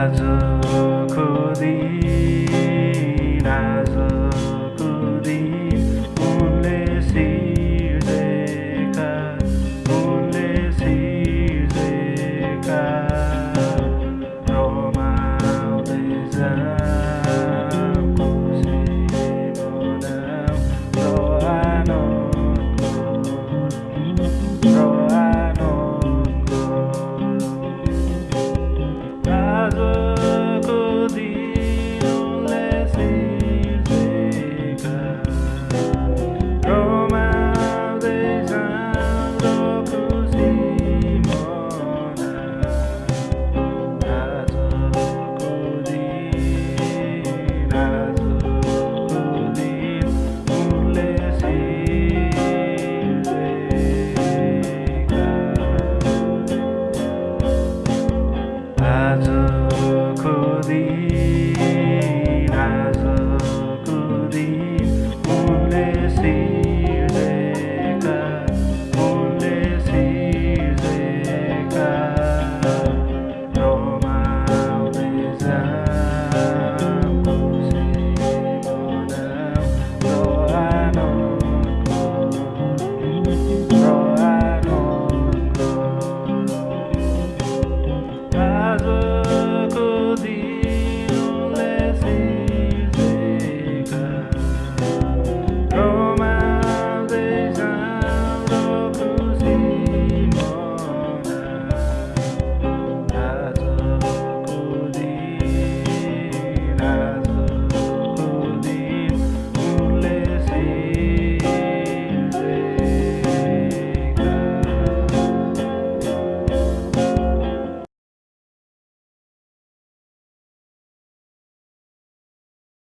来自